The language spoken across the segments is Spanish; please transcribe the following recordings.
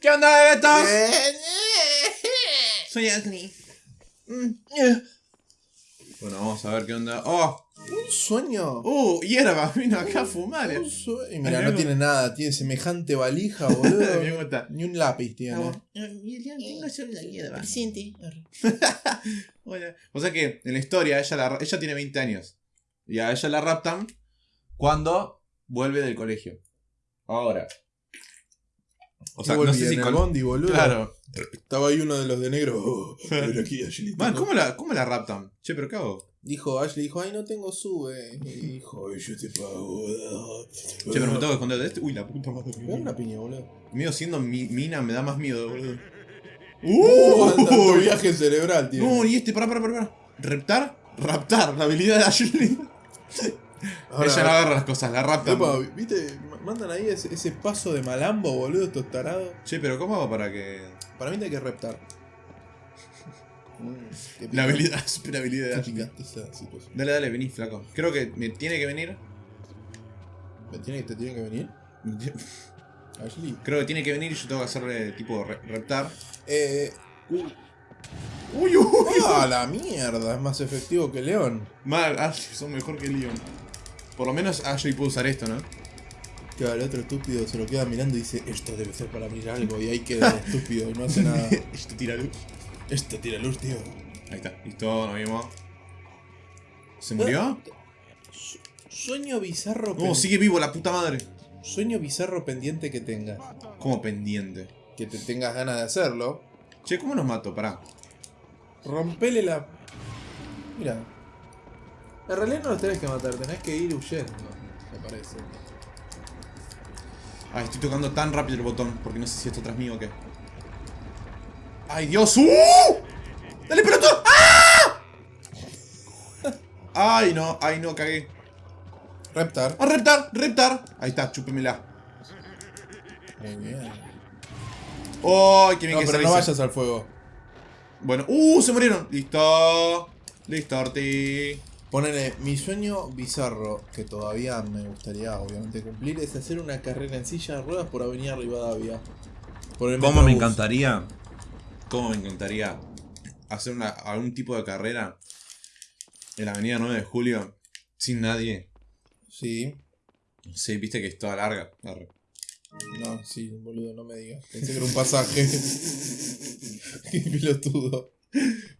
¿Qué onda, bebetos? Eh, Soy Ashley. Mm, eh. Bueno, vamos a ver qué onda. ¡Oh! Un sueño. ¡Uh! Hierba, vino acá a fumar. Un eh. sueño. Y mira, no tiene nada. Tiene semejante valija, Me boludo. gusta. Ni un lápiz tiene. Tengo solo la hierba. Hola. O sea que en la historia ella, la- ella tiene 20 años. Y a ella la raptan cuando vuelve del colegio. Ahora. O sea, no sé si en el con- bondi, boludo. Claro. Estaba ahí uno de los de negro. Oh, ven aquí, Ashley. Man, ¿cómo la, ¿cómo la raptan? Che, pero ¿qué hago? Dijo Ashley, dijo, ay, no tengo sube. Y dijo, ay, yo te pago. Che, pero me tengo que esconder de este. Uy, la puta madre. Me da una piña, boludo. Mío siendo mi- mina me da más miedo, boludo. Uh, ¡Uh! viaje cerebral, tío. No, y este, pará, pará, pará. pará. ¿Reptar? Raptar, la habilidad de Ashley. Ella no agarra las cosas, la raptan. Epa, ¿viste? Mandan ahí ese, ese paso de malambo, boludo, estos tarados. Che, pero ¿cómo hago para que. Para mí te hay que reptar. La habilidad, super habilidad esa situación. Dale, dale, vení, flaco. Creo que me tiene que venir. ¿Me tiene, ¿Te tiene que venir? Ashley. Creo que tiene que venir y yo tengo que hacerle tipo re- reptar. Eh. Uy, uy. ¡Ah, la mierda! Es más efectivo que León. Mal, Ashley, son mejor que Leon. Por lo menos Ashley puede usar esto, ¿no? Claro, el otro estúpido se lo queda mirando y dice, esto debe ser para mirar algo. Y ahí queda el estúpido y no hace nada. Esto tira luz. Esto tira luz, tío. Ahí está, listo, nos vimos. ¿Se murió? Su- Sueño bizarro No, pen- sigue vivo la puta madre. Sueño bizarro pendiente que tengas. Como pendiente. Que te tengas ganas de hacerlo. Che, ¿cómo nos mato? Pará. Rompele la. Mira. En realidad no los tenés que matar, tenés que ir huyendo, me parece. Ay, estoy tocando tan rápido el botón porque no sé si esto atrás mío o qué. ¡Ay, Dios! ¡Uh! ¡Dale, pelotudo! ¡Ah! ¡Ay, no! ¡Ay, no! Cagué. Reptar. ¡A reptar! ¡Reptar! Ahí está, chúpemela. Muy bien. ¡Ay, qué bien No, que pero se no vayas al fuego. Bueno, ¡uh! ¡Se murieron! ¡Listo! ¡Listo, Orti! Ponele, mi sueño bizarro, que todavía me gustaría obviamente cumplir, es hacer una carrera en silla de ruedas por Avenida Rivadavia. Por el ¿Cómo me encantaría? ¿Cómo me encantaría hacer una, algún tipo de carrera en la avenida 9 de julio sin nadie? Sí. Sí, viste que es toda larga. Arre. No, sí, boludo, no me digas. Pensé que era un pasaje. Qué pelotudo.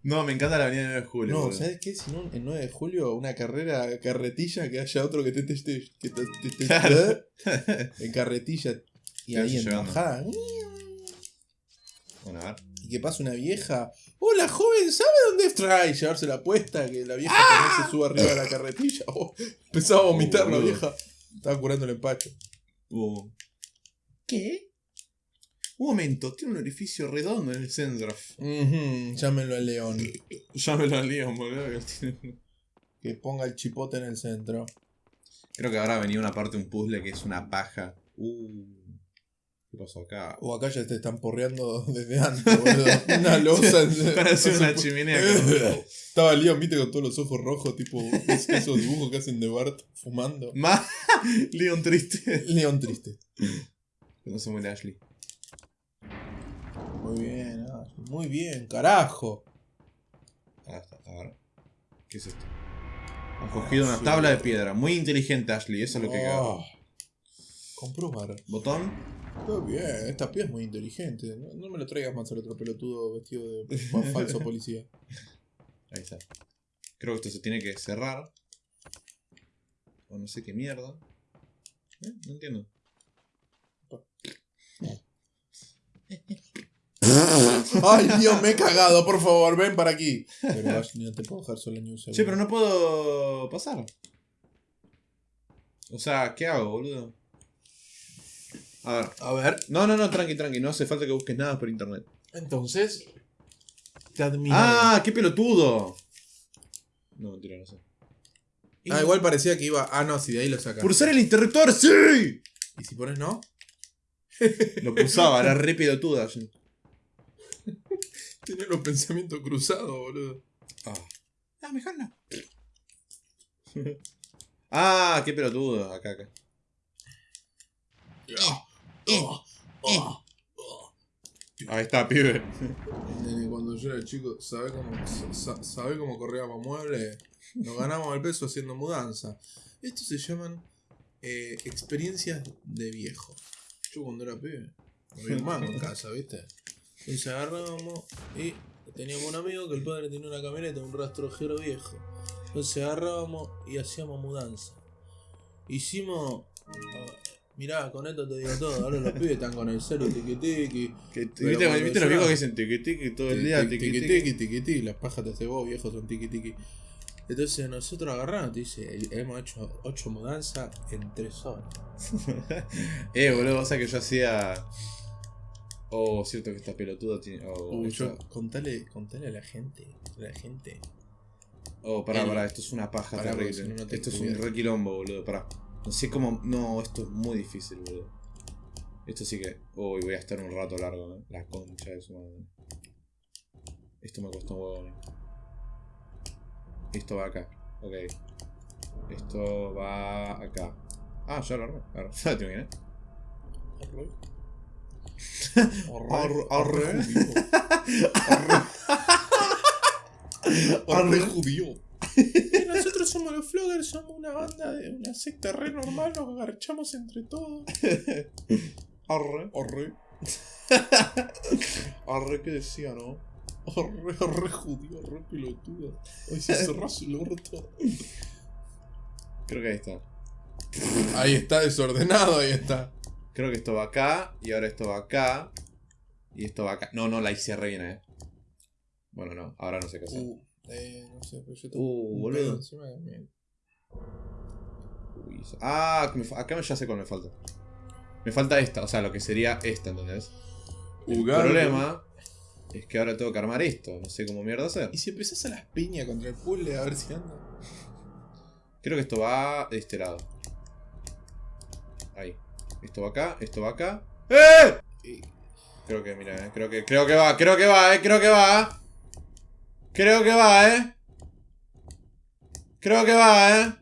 No, me encanta la avenida 9 de julio. No, boludo. ¿sabes qué? Si no, el 9 de julio, una carrera carretilla, que haya otro que te teste. Que te, te- te- Claro. en carretilla. Y ahí en bajada. Bueno, a ver. Y que pasa una vieja. Hola, joven, ¿sabe dónde está? Y llevarse la puesta, que la vieja ¡Ah! se sube arriba de la carretilla. Oh, empezaba a vomitar la vieja. Estaba curando el empacho. Uh. ¿Qué? Un momento, tiene un orificio redondo en el centro. Ujú, Llámenlo al león. Llámelo al Leon, boludo. que ponga el chipote en el centro. Creo que ahora venía una parte de un puzzle que es una paja. Uh. ¿Qué pasó acá? O acá ya te están porreando desde antes, boludo. Una losa. en- Parece una chimenea. Estaba Leon, viste, con todos los ojos rojos, tipo es- esos dibujos que hacen de Bart fumando. Más Leon triste. León triste. No se muere Ashley. Muy bien, Ashley, muy bien, carajo. Ah, está, a ver. ¿Qué es esto? Han cogido una tabla de piedra. Muy inteligente, Ashley. Eso es lo que queda. Oh. Comprobar. Botón. Está bien, esta pieza es muy inteligente. No, no me lo traigas más al otro pelotudo vestido de fa- falso policía. Ahí está. Creo que esto se tiene que cerrar. O no sé qué mierda. ¿Eh? No entiendo. Ay, Dios, me he cagado, por favor, ven para aquí. Pero Ashley, no te puedo dejar solo ni un segundo. Che, pero no puedo pasar. O sea, ¿qué hago, boludo? A ver. A ver, No, no, no, tranqui, tranqui. No hace falta que busques nada por internet. entonces. Te admiro. ¡Ah! ¡Qué pelotudo! No, mentira, no sé. Ah, igual parecía que iba. Ah, no, si de ahí lo sacas. ¡Pulsar el interruptor! ¡Sí! ¿Y si pones no? Lo pulsaba, era re pelotuda. Tiene los pensamientos cruzados, boludo. Ah. Ah, mejor no. ah, qué pelotudo. Acá, acá. Ahí está, pibe. Nene, cuando yo era chico, ¿sabe cómo, sa- sabe cómo corríamos muebles? Nos ganamos el peso haciendo mudanza. Estos se llaman eh, experiencias de viejo. Yo cuando era pibe, no había un mango en casa, ¿viste? Entonces agarrábamos y teníamos un amigo que el padre tenía una camioneta, un rastrojero viejo. Entonces agarrábamos y hacíamos mudanza. Hicimos. ah, mirá, con esto te digo todo. Ahora los pibes están con el celu tiqui tiqui. ¿Viste, cuando ¿viste yo- los viejos que dicen tiqui tiqui todo el día? Tiqui, Tiqui tiqui, tiqui. tiqui, tiqui, tiqui. Las pajas te hace vos, viejos, son tiqui tiqui. Entonces nosotros agarramos, te dice, hemos hecho 8 mudanzas en 3 horas. Eh, boludo, o sea que yo hacía. Oh, cierto que esta pelotuda tiene. Oh, Uy, esta- yo, contale, contale a la gente, a la gente. oh pará, el- pará, esto es una paja Pará, terrible. no, esto es un re quilombo, boludo, pará. No sé cómo. No, esto es muy difícil, boludo. Esto sí que. Uy, voy a estar un rato largo, ¿eh? La concha de su madre. Esto me costó un huevo, ¿eh? Esto va acá. Ok. Esto va acá. Ah, ya lo armé. Arre. Ya lo tengo bien, ¿eh? Arre, Arre, arre. judío. Arre, Arre. judío. Nosotros somos los floggers, somos una banda de una secta re normal, nos agarchamos entre todos. Arre. Arre, Arre, ¿qué decía, no? arre, arre judío, arre pelotudo. Hoy se cerrás el orto. Creo que ahí está. Ahí está desordenado, ahí está. Creo que esto va acá. Y ahora esto va acá. Y esto va acá. No, no, la hice re bien, eh. Bueno, no. Ahora no sé qué hacer. Uh, eh, no sé, pero yo tengo Uh, un boludo. encima que me- Uy, ah, me acá ya sé cuál me falta. Me falta esta, o sea, lo que sería esta, ¿entendés? El Ugar- problema es que ahora tengo que armar esto. No sé cómo mierda hacer. Y si empezás a las piñas contra el puzzle a ver si anda. Creo que esto va de este lado. Ahí. Esto va acá, esto va acá. ¡Eh! Creo que, mira, eh. Creo que, creo que va, creo que va, eh. Creo que va. Creo que va, eh. Creo que va, eh.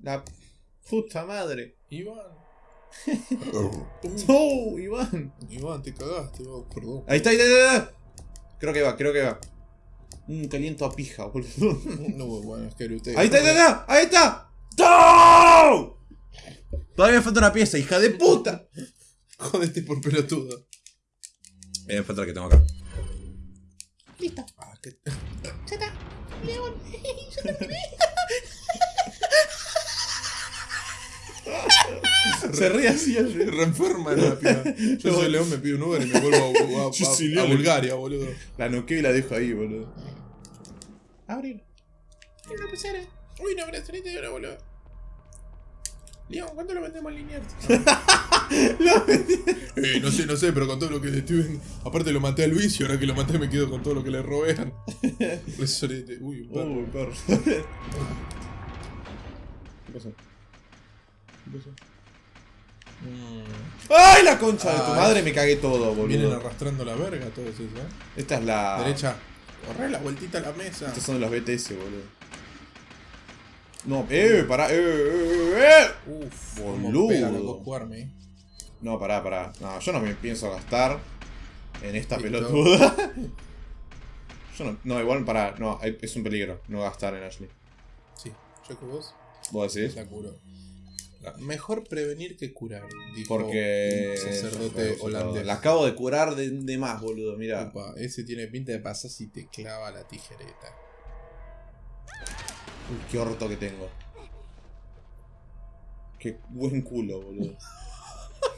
La puta madre. Iván. ¡Oh, Iván! Iván, te cagaste, vos, perdón. Ahí está, ahí está, ahí está. Creo que va, creo que va. Un caliento a pija, boludo. No, bueno, es que usted. Ahí está, ahí está, ahí está. ¡No! Todavía me falta una pieza, hija de puta. Jodete por pelotudo. Eh, me falta la que tengo acá. Listo. Ah, que... Se ríe así el Se reenferma la piba. Yo soy León, me pido un Uber y me vuelvo a, a- a- Yo a León. Bulgaria, boludo. La noqueo y la dejo ahí, boludo. Abrir. Una pecera. Uy, una brazaleta y una boludo. León, ¿cuánto lo vendemos en línea? eh, no sé, no sé, pero con todo lo que le estoy. Aparte lo maté a Luis y ahora que lo maté me quedo con todo lo que le robean. Resorete. Uy, perro. Uy, perro. ¿Qué pasó? ¿Qué pasó? Mm, ¡Ay, la concha de tu madre! Me cagué todo, Vienen boludo. arrastrando la verga todos esos, ¿eh? Esta es la. Derecha. Corre la vueltita a la mesa. Estos son los BTS, boludo. No, eh, pará, eh, eh, eh. Uf, Boludo. jugarme, eh. No, pará, pará. No, yo no me pienso gastar en esta pelotuda. Yo no, no, igual pará, no, es un peligro no gastar en Ashley. Sí, yo que vos ¿Vos decís? la curo. Mejor prevenir que curar, dijo Porque. un sacerdote holandés. La acabo de curar de, de más, boludo, mira. Opa, ese tiene pinta de pasar si te clava la tijereta. Uy, qué orto que tengo. Qué buen culo, boludo.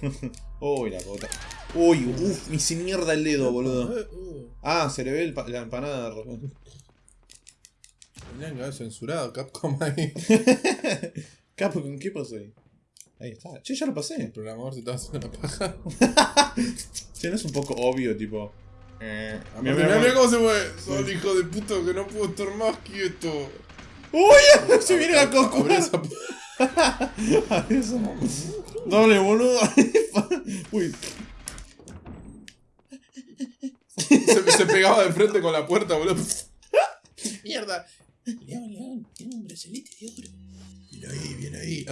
Uy, la puta. Uy, uff, me hice mierda el dedo, boludo. Eh, Ah, se le ve el la empanada de repente. que haber censurado Capcom ahí. Capo, ¿con qué pasó ahí? Ahí está. Che, ya lo El pasé. programador se estaba haciendo una paja. Che, no es un poco obvio, tipo. Eh, Mira, mira, mira cómo se mueve. Son hijo de puta que no puedo estar más quieto. ¡Uy! Se viene la p- Dale, boludo. Uy, se, se pegaba de frente con la puerta, boludo. Mierda. León, León, tiene un bracelete de oro. Viene ahí, viene ahí.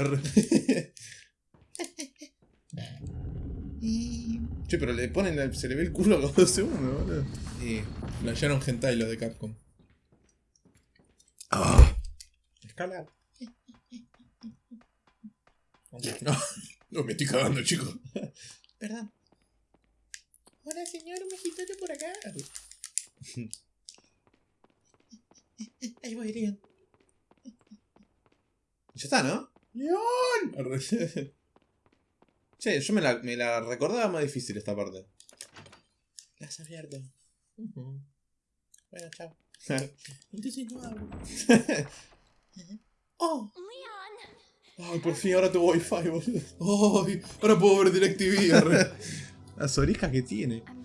Che, pero le ponen, se le ve el culo a los dos segundos, boludo. Y playaron hentai los de Capcom. Ah. Escalar. No, no me estoy cagando, chicos. Perdón. Hola, señor, un mexicano por acá. Ahí voy, Leon. Ya está, ¿no? ¡León! Che, yo me la, me la recordaba más difícil esta parte. La has abierto. Bueno, chao. Entonces no hablo. Oh, Leon! ay, por fin ahora tu wifi, boludo. ¡Ay! Ahora puedo ver DirecTV. arre. Las orejas que tiene. Oh.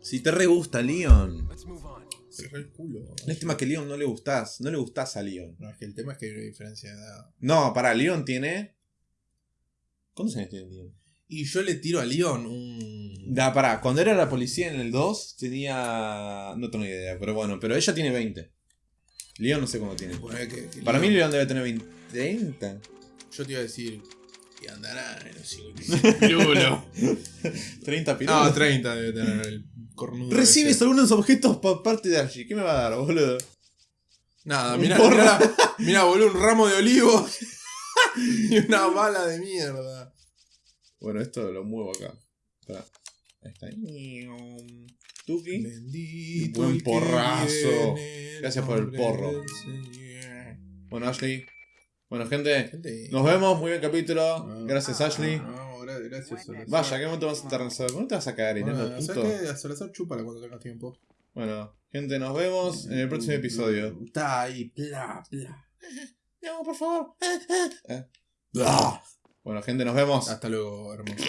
Si te re gusta Leon. Cerré el culo. Lástima que Leon no le gustás. No le gustás a Leon. No, es que el tema es que hay una diferencia de edad. No, pará, Leon tiene. ¿Cuántos años tiene Leon? Y yo le tiro a Leon un. Da, pará, cuando era la policía en el 2 tenía. No tengo ni idea, pero bueno, pero ella tiene 20. Leon no sé cómo tiene. Poner que- que Para mí Leon- debe tener 20. 30. Yo te iba a decir. Que andará en los 55. 30 pirulos. No, 30 debe tener el cornudo. Recibes ese. algunos objetos por parte de allí. ¿Qué me va a dar, boludo? Nada, Un mira, porro. mira, mira, boludo, un ramo de olivos. y una bala de mierda. Bueno, esto lo muevo acá. Pará. Ahí está. Tuki. Bendito. Buen porrazo. Gracias por el porro. Bueno, Ashley. Bueno, gente. Gente. Nos vemos. Muy buen capítulo. Ah. Gracias, Ashley. No, gra- gracias. Vaya, qué momento más internacional. ¿Cómo te vas a caer, Bueno, Irene, ¿sabes puto? A chúpala cuando tengas tiempo. Bueno, gente, nos vemos en el próximo episodio. Está ahí, bla, bla. No, por favor. Eh. Bueno, gente, nos vemos. Hasta luego, hermosos.